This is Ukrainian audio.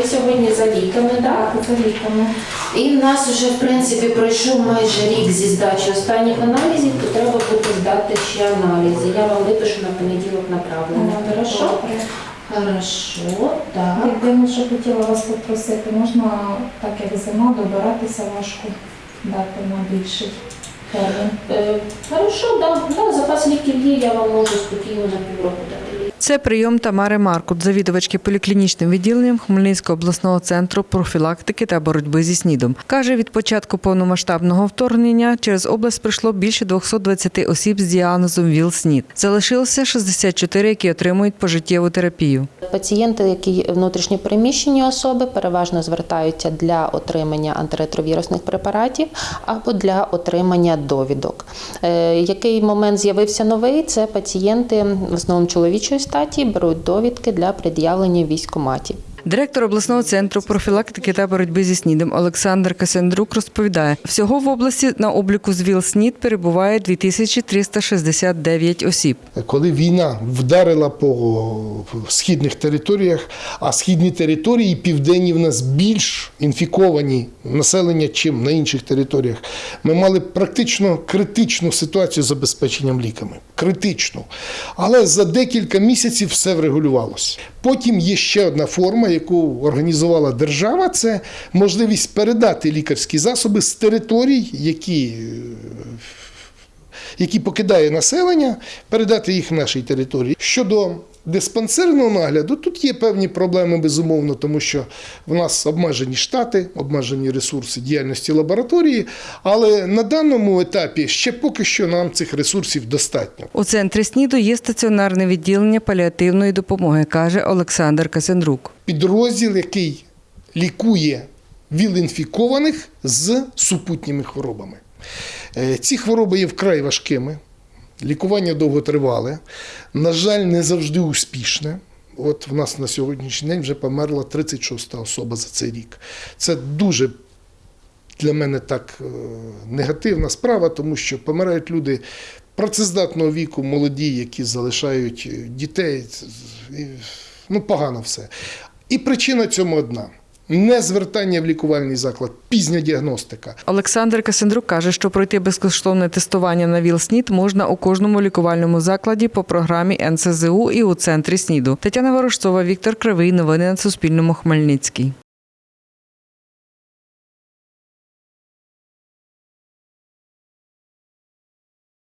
ви сьогодні за ліками, так? За ліками. І в нас вже, в принципі, пройшов майже рік зі здачі останніх аналізів, то треба буде здати ще аналізи. Я вам випишу на понеділок направлення. Хорошо? Добре. Хорошо, так. Єдине, що хотіла вас попросити, можна, так як зима, добиратися важко дати на більший. Е, Хорошо, да, да, запас ліків є, я вам можу спокійно на півроку дати. Це прийом Тамари Маркут, завідувачки поліклінічним відділенням Хмельницького обласного центру профілактики та боротьби зі СНІДом. Каже, від початку повномасштабного вторгнення через область прийшло більше 220 осіб з діагнозом ВІЛ-СНІД. Залишилося 64, які отримують пожиттєву терапію. Пацієнти, які внутрішньо переміщені особи, переважно звертаються для отримання антиретровірусних препаратів або для отримання довідок. Е, Який момент з'явився новий? Це пацієнти в основному чоловічої статі беруть довідки для пред'явлення в військкоматі. Директор обласного центру профілактики та боротьби зі СНІДом Олександр Касяндрук розповідає, всього в області на обліку з ВІЛ-СНІД перебуває 2369 осіб. коли війна вдарила по східних територіях, а східні території південні в нас більш інфіковані населення, чим на інших територіях, ми мали практично критичну ситуацію з забезпеченням ліками. Критичну. Але за декілька місяців все врегулювалося. Потім є ще одна форма, яку організувала держава, це можливість передати лікарські засоби з територій, які е, які покидає населення, передати їх нашій території. Щодо диспансерного нагляду, тут є певні проблеми, безумовно, тому що в нас обмежені штати, обмежені ресурси діяльності лабораторії, але на даному етапі ще поки що нам цих ресурсів достатньо. У центрі СНІДу є стаціонарне відділення паліативної допомоги, каже Олександр Касяндрук. Підрозділ, який лікує віл-інфікованих з супутніми хворобами. Е, Ці хвороби є вкрай важкими, лікування довготривале, на жаль, не завжди успішне. От в нас на сьогоднішній день вже померла 36-та особа за цей рік. Це дуже для мене так е, негативна справа, тому що помирають люди працездатного віку, молоді, які залишають дітей. Ну, погано все. І причина цьому одна: не звертання в лікувальний заклад, пізня діагностика. Олександр Касендрук каже, що пройти безкоштовне тестування на ВІЛ-СНІД можна у кожному лікувальному закладі по програмі НСЗУ і у центрі СНІДу. Тетяна Ворожцова, Віктор Кривий. Новини на Суспільному. Хмельницький.